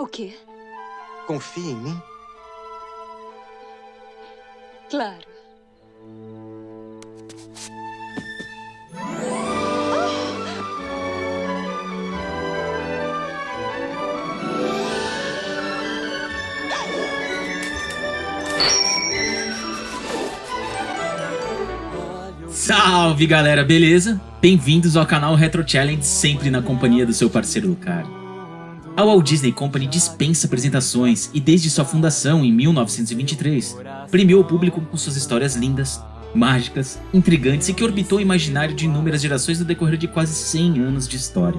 O quê? Confia em mim? Claro. Salve galera, beleza? Bem-vindos ao canal Retro Challenge, sempre na companhia do seu parceiro Lucar. A Walt Disney Company dispensa apresentações e desde sua fundação em 1923, premiou o público com suas histórias lindas, mágicas, intrigantes e que orbitou o imaginário de inúmeras gerações no decorrer de quase 100 anos de história.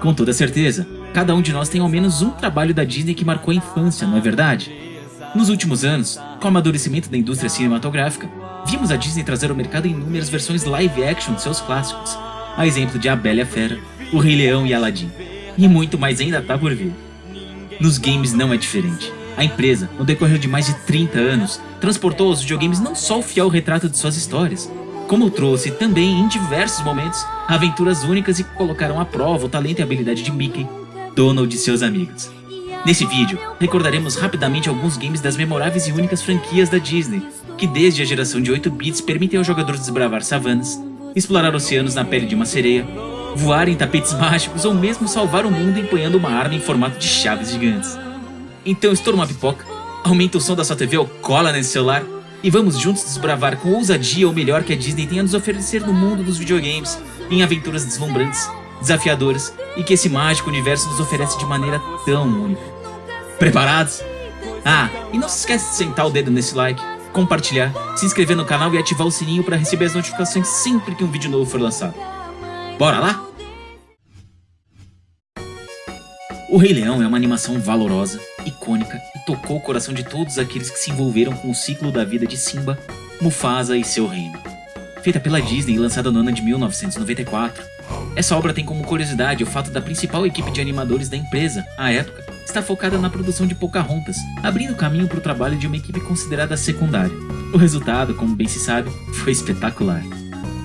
Com toda certeza, cada um de nós tem ao menos um trabalho da Disney que marcou a infância, não é verdade? Nos últimos anos, com o amadurecimento da indústria cinematográfica, vimos a Disney trazer ao mercado inúmeras versões live action de seus clássicos, a exemplo de A Bela e a Fera, O Rei Leão e Aladdin. E muito mais ainda tá por vir. Nos games não é diferente. A empresa, no decorrer de mais de 30 anos, transportou aos videogames não só o fiel retrato de suas histórias, como trouxe também, em diversos momentos, aventuras únicas e colocaram à prova o talento e habilidade de Mickey, Donald e seus amigos. Nesse vídeo, recordaremos rapidamente alguns games das memoráveis e únicas franquias da Disney, que desde a geração de 8 bits permitem ao jogador desbravar savanas, explorar oceanos na pele de uma sereia, voar em tapetes mágicos ou mesmo salvar o mundo empunhando uma arma em formato de chaves gigantes. Então estoura uma pipoca, aumenta o som da sua TV ou cola nesse celular e vamos juntos desbravar com ousadia o melhor que a Disney tem a nos oferecer no mundo dos videogames, em aventuras deslumbrantes, desafiadoras e que esse mágico universo nos oferece de maneira tão única. Preparados? Ah, e não se esquece de sentar o dedo nesse like, compartilhar, se inscrever no canal e ativar o sininho para receber as notificações sempre que um vídeo novo for lançado. Bora lá? O Rei Leão é uma animação valorosa, icônica e tocou o coração de todos aqueles que se envolveram com o ciclo da vida de Simba, Mufasa e seu reino. Feita pela Disney e lançada no ano de 1994, essa obra tem como curiosidade o fato da principal equipe de animadores da empresa, à época, estar focada na produção de Pocahontas, abrindo caminho para o trabalho de uma equipe considerada secundária. O resultado, como bem se sabe, foi espetacular.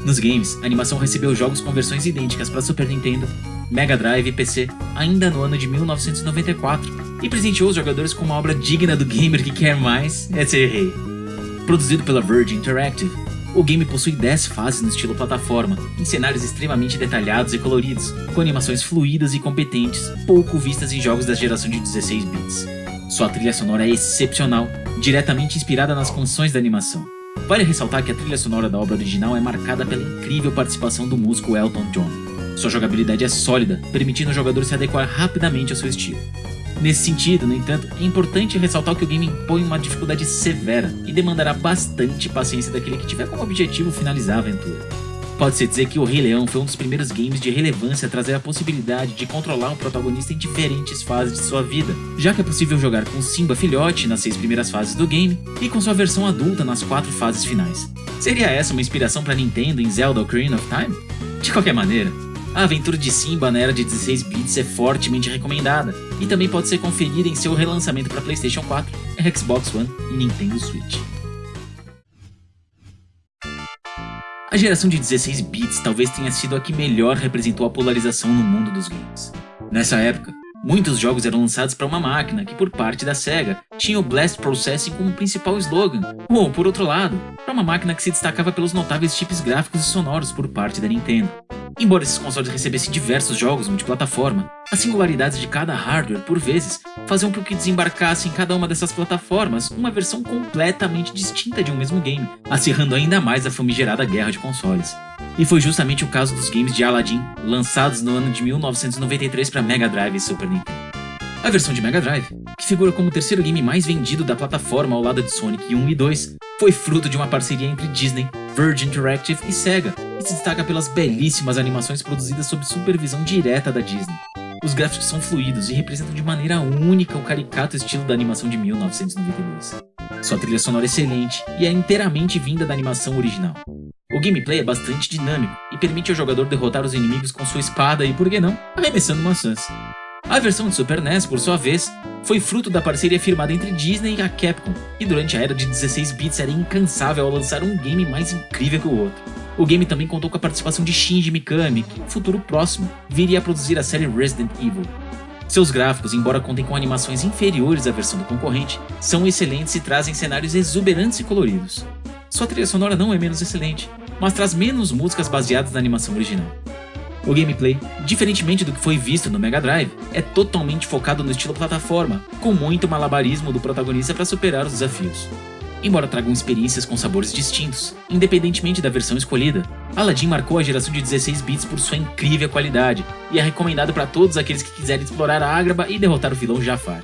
Nos games, a animação recebeu jogos com versões idênticas para Super Nintendo, Mega Drive e PC, ainda no ano de 1994, e presenteou os jogadores com uma obra digna do gamer que quer mais é ser rei. Produzido pela Virgin Interactive, o game possui 10 fases no estilo plataforma, em cenários extremamente detalhados e coloridos, com animações fluídas e competentes, pouco vistas em jogos da geração de 16 bits. Sua trilha sonora é excepcional, diretamente inspirada nas canções da animação. Vale ressaltar que a trilha sonora da obra original é marcada pela incrível participação do músico Elton John. Sua jogabilidade é sólida, permitindo o jogador se adequar rapidamente ao seu estilo. Nesse sentido, no entanto, é importante ressaltar que o game impõe uma dificuldade severa e demandará bastante paciência daquele que tiver como objetivo finalizar a aventura. Pode-se dizer que o Rei Leão foi um dos primeiros games de relevância a trazer a possibilidade de controlar um protagonista em diferentes fases de sua vida, já que é possível jogar com Simba filhote nas seis primeiras fases do game e com sua versão adulta nas quatro fases finais. Seria essa uma inspiração para Nintendo em Zelda Ocarina of Time? De qualquer maneira, a aventura de Simba na era de 16 bits é fortemente recomendada e também pode ser conferida em seu relançamento para PlayStation 4, Xbox One e Nintendo Switch. A geração de 16 bits talvez tenha sido a que melhor representou a polarização no mundo dos games. Nessa época, muitos jogos eram lançados para uma máquina que, por parte da SEGA, tinha o Blast Processing como principal slogan, ou, por outro lado, para uma máquina que se destacava pelos notáveis chips gráficos e sonoros por parte da Nintendo. Embora esses consoles recebessem diversos jogos multiplataforma, as singularidades de cada hardware, por vezes, faziam com que desembarcasse em cada uma dessas plataformas uma versão completamente distinta de um mesmo game, acirrando ainda mais a famigerada guerra de consoles. E foi justamente o caso dos games de Aladdin, lançados no ano de 1993 para Mega Drive e Super Nintendo. A versão de Mega Drive, que figura como o terceiro game mais vendido da plataforma ao lado de Sonic 1 e 2, foi fruto de uma parceria entre Disney, Virgin Interactive e Sega, e se destaca pelas belíssimas animações produzidas sob supervisão direta da Disney. Os gráficos são fluidos e representam de maneira única o caricato estilo da animação de 1992. Sua trilha sonora é excelente e é inteiramente vinda da animação original. O gameplay é bastante dinâmico e permite ao jogador derrotar os inimigos com sua espada e, por que não, arremessando maçãs. A versão de Super NES, por sua vez, foi fruto da parceria firmada entre Disney e a Capcom, e durante a era de 16 bits era incansável ao lançar um game mais incrível que o outro. O game também contou com a participação de Shinji Mikami, que no futuro próximo viria a produzir a série Resident Evil. Seus gráficos, embora contem com animações inferiores à versão do concorrente, são excelentes e trazem cenários exuberantes e coloridos. Sua trilha sonora não é menos excelente, mas traz menos músicas baseadas na animação original. O gameplay, diferentemente do que foi visto no Mega Drive, é totalmente focado no estilo plataforma, com muito malabarismo do protagonista para superar os desafios. Embora tragam experiências com sabores distintos, independentemente da versão escolhida, Aladdin marcou a geração de 16 bits por sua incrível qualidade e é recomendado para todos aqueles que quiserem explorar a Agraba e derrotar o vilão Jafar.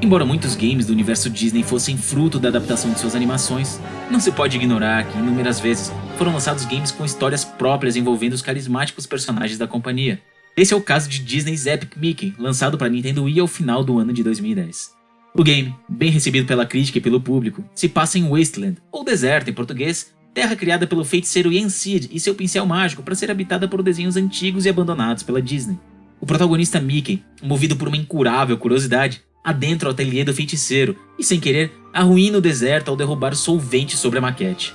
Embora muitos games do universo Disney fossem fruto da adaptação de suas animações, não se pode ignorar que inúmeras vezes foram lançados games com histórias próprias envolvendo os carismáticos personagens da companhia. Esse é o caso de Disney's Epic Mickey, lançado para Nintendo Wii ao final do ano de 2010. O game, bem recebido pela crítica e pelo público, se passa em Wasteland, ou deserto em português, terra criada pelo feiticeiro Ian Seed e seu pincel mágico para ser habitada por desenhos antigos e abandonados pela Disney. O protagonista Mickey, movido por uma incurável curiosidade, adentra o ateliê do feiticeiro e, sem querer, arruína o deserto ao derrubar solvente sobre a maquete.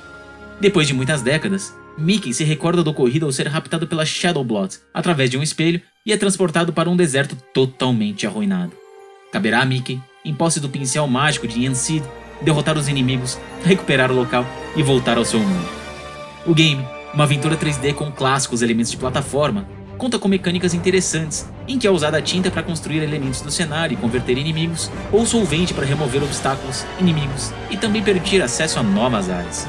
Depois de muitas décadas, Mickey se recorda do ocorrido ao ser raptado pela Shadow Blot através de um espelho e é transportado para um deserto totalmente arruinado. Caberá a Mickey em posse do pincel mágico de Ian Seed, derrotar os inimigos, recuperar o local e voltar ao seu mundo. O game, uma aventura 3D com clássicos elementos de plataforma, conta com mecânicas interessantes, em que é usada a tinta para construir elementos do cenário e converter inimigos, ou solvente para remover obstáculos, inimigos e também permitir acesso a novas áreas.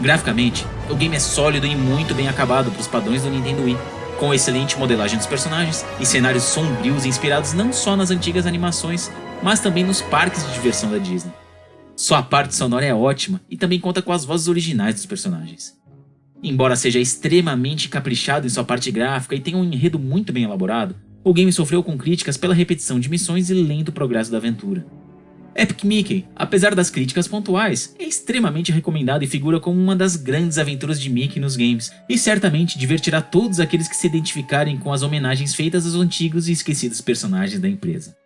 Graficamente, o game é sólido e muito bem acabado para os padrões do Nintendo Wii, com excelente modelagem dos personagens e cenários sombrios inspirados não só nas antigas animações, mas também nos parques de diversão da Disney. Sua parte sonora é ótima e também conta com as vozes originais dos personagens. Embora seja extremamente caprichado em sua parte gráfica e tenha um enredo muito bem elaborado, o game sofreu com críticas pela repetição de missões e lento progresso da aventura. Epic Mickey, apesar das críticas pontuais, é extremamente recomendado e figura como uma das grandes aventuras de Mickey nos games, e certamente divertirá todos aqueles que se identificarem com as homenagens feitas aos antigos e esquecidos personagens da empresa.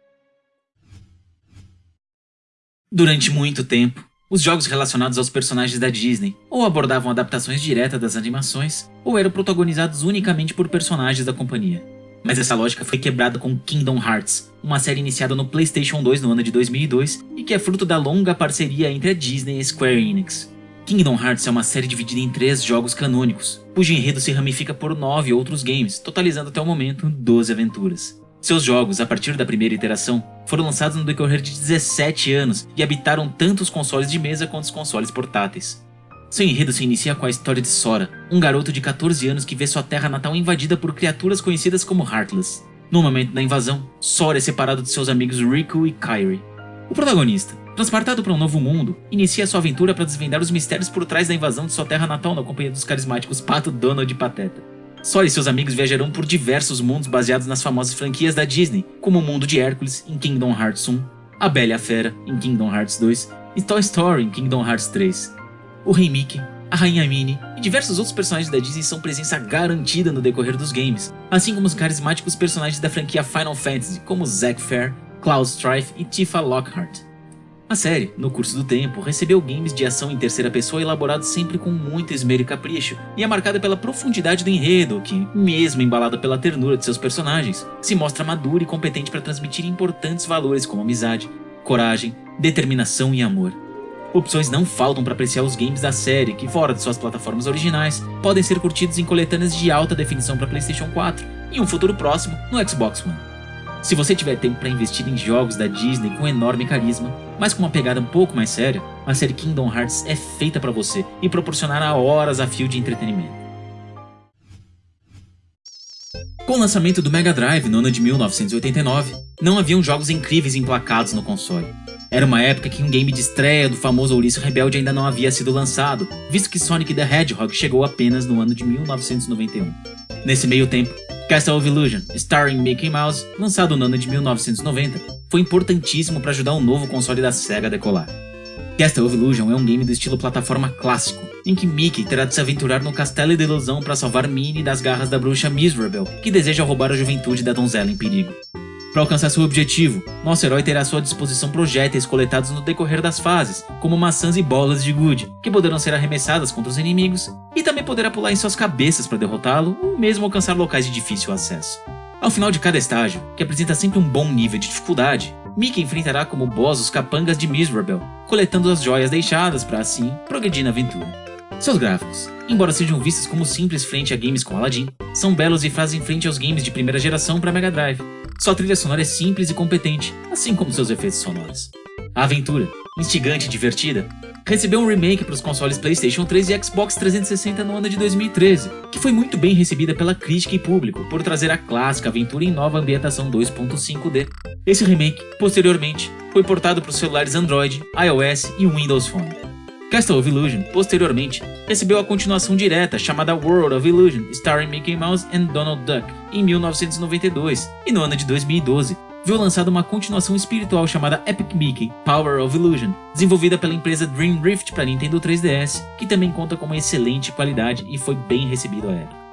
Durante muito tempo, os jogos relacionados aos personagens da Disney ou abordavam adaptações diretas das animações, ou eram protagonizados unicamente por personagens da companhia. Mas essa lógica foi quebrada com Kingdom Hearts, uma série iniciada no PlayStation 2 no ano de 2002 e que é fruto da longa parceria entre a Disney e Square Enix. Kingdom Hearts é uma série dividida em três jogos canônicos, cujo enredo se ramifica por nove outros games, totalizando até o momento 12 aventuras. Seus jogos, a partir da primeira iteração, foram lançados no decorrer de 17 anos e habitaram tanto os consoles de mesa quanto os consoles portáteis. Seu enredo se inicia com a história de Sora, um garoto de 14 anos que vê sua terra natal invadida por criaturas conhecidas como Heartless. No momento da invasão, Sora é separado de seus amigos Riku e Kairi. O protagonista, transportado para um novo mundo, inicia sua aventura para desvendar os mistérios por trás da invasão de sua terra natal na companhia dos carismáticos Pato, Donald e Pateta. Sora e seus amigos viajarão por diversos mundos baseados nas famosas franquias da Disney, como o mundo de Hércules em Kingdom Hearts 1, A Bela e a Fera em Kingdom Hearts 2 e Toy Story em Kingdom Hearts 3. O Rei Mickey, a Rainha Minnie e diversos outros personagens da Disney são presença garantida no decorrer dos games, assim como os carismáticos personagens da franquia Final Fantasy, como Zack Fair, Cloud Strife e Tifa Lockhart. A série, no curso do tempo, recebeu games de ação em terceira pessoa elaborados sempre com muito esmero e capricho, e é marcada pela profundidade do enredo, que, mesmo embalada pela ternura de seus personagens, se mostra madura e competente para transmitir importantes valores como amizade, coragem, determinação e amor. Opções não faltam para apreciar os games da série, que fora de suas plataformas originais, podem ser curtidos em coletâneas de alta definição para PlayStation 4 e um futuro próximo no Xbox One. Se você tiver tempo para investir em jogos da Disney com enorme carisma, mas com uma pegada um pouco mais séria, a série Kingdom Hearts é feita para você e proporcionará horas a fio de entretenimento. Com o lançamento do Mega Drive no ano de 1989, não haviam jogos incríveis emplacados no console. Era uma época que um game de estreia do famoso Ouriço Rebelde ainda não havia sido lançado, visto que Sonic the Hedgehog chegou apenas no ano de 1991. Nesse meio tempo, Castle of Illusion, starring Mickey Mouse, lançado no ano de 1990, foi importantíssimo para ajudar o novo console da SEGA a decolar. Castle of Illusion é um game do estilo plataforma clássico, em que Mickey terá de se aventurar no castelo de ilusão para salvar Minnie das garras da bruxa Miserable, que deseja roubar a juventude da donzela em perigo. Para alcançar seu objetivo, nosso herói terá à sua disposição projéteis coletados no decorrer das fases, como maçãs e bolas de gude, que poderão ser arremessadas contra os inimigos, e também poderá pular em suas cabeças para derrotá-lo ou mesmo alcançar locais de difícil acesso. Ao final de cada estágio, que apresenta sempre um bom nível de dificuldade, Mickey enfrentará como boss os capangas de Miserable, coletando as joias deixadas para assim progredir na aventura. Seus gráficos, embora sejam vistos como simples frente a games com Aladdin, são belos e fazem frente aos games de primeira geração para Mega Drive. Sua trilha sonora é simples e competente, assim como seus efeitos sonoros. A aventura, instigante e divertida, recebeu um remake para os consoles PlayStation 3 e Xbox 360 no ano de 2013, que foi muito bem recebida pela crítica e público por trazer a clássica aventura em nova ambientação 2.5D. Esse remake, posteriormente, foi portado para os celulares Android, iOS e Windows Phone. Castle of Illusion, posteriormente, recebeu a continuação direta chamada World of Illusion, starring Mickey Mouse and Donald Duck, em 1992, e no ano de 2012, viu lançada uma continuação espiritual chamada Epic Mickey Power of Illusion, desenvolvida pela empresa Dream Rift para Nintendo 3DS, que também conta com uma excelente qualidade e foi bem recebido à época.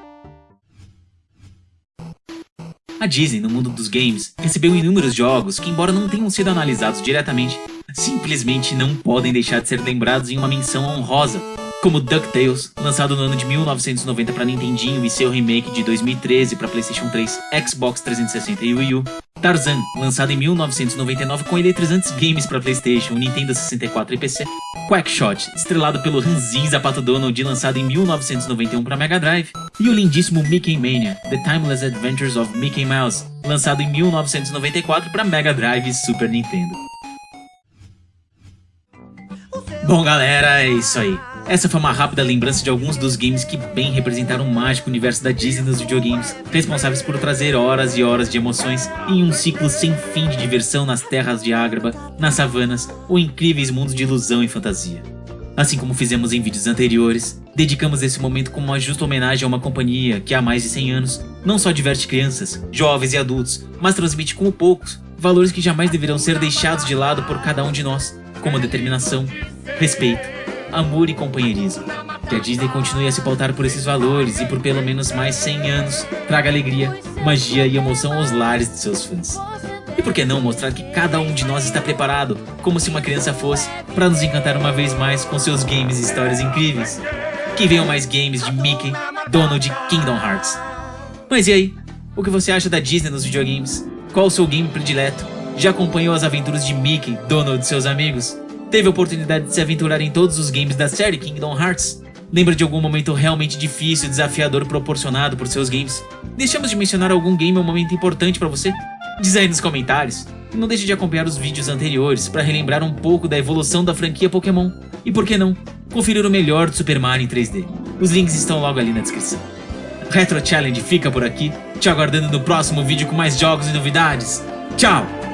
A Disney, no mundo dos games, recebeu inúmeros jogos que, embora não tenham sido analisados diretamente, simplesmente não podem deixar de ser lembrados em uma menção honrosa como DuckTales, lançado no ano de 1990 para Nintendinho e seu remake de 2013 para PlayStation 3, Xbox 360 e Wii U, Tarzan, lançado em 1999 com eletrizantes games para PlayStation, Nintendo 64 e PC, Quackshot, estrelado pelo Ranzin Zapato Donald, lançado em 1991 para Mega Drive, e o lindíssimo Mickey Mania, The Timeless Adventures of Mickey Mouse, lançado em 1994 para Mega Drive e Super Nintendo. Bom galera, é isso aí. Essa foi uma rápida lembrança de alguns dos games que bem representaram o mágico universo da Disney nos videogames, responsáveis por trazer horas e horas de emoções em um ciclo sem fim de diversão nas terras de Ágraba, nas savanas ou incríveis mundos de ilusão e fantasia. Assim como fizemos em vídeos anteriores, dedicamos esse momento como uma justa homenagem a uma companhia que há mais de 100 anos não só diverte crianças, jovens e adultos, mas transmite como poucos valores que jamais deverão ser deixados de lado por cada um de nós, como determinação, respeito, amor e companheirismo. Que a Disney continue a se pautar por esses valores e por pelo menos mais 100 anos traga alegria, magia e emoção aos lares de seus fãs. E por que não mostrar que cada um de nós está preparado, como se uma criança fosse, para nos encantar uma vez mais com seus games e histórias incríveis? Que venham mais games de Mickey, Donald e Kingdom Hearts. Mas e aí? O que você acha da Disney nos videogames? Qual o seu game predileto? Já acompanhou as aventuras de Mickey, Donald e seus amigos? Teve a oportunidade de se aventurar em todos os games da série Kingdom Hearts? Lembra de algum momento realmente difícil e desafiador proporcionado por seus games? Deixamos de mencionar algum game ou momento importante para você? Diz aí nos comentários. E não deixe de acompanhar os vídeos anteriores para relembrar um pouco da evolução da franquia Pokémon. E por que não, conferir o melhor de Super Mario em 3D. Os links estão logo ali na descrição. Retro Challenge fica por aqui, te aguardando no próximo vídeo com mais jogos e novidades. Tchau!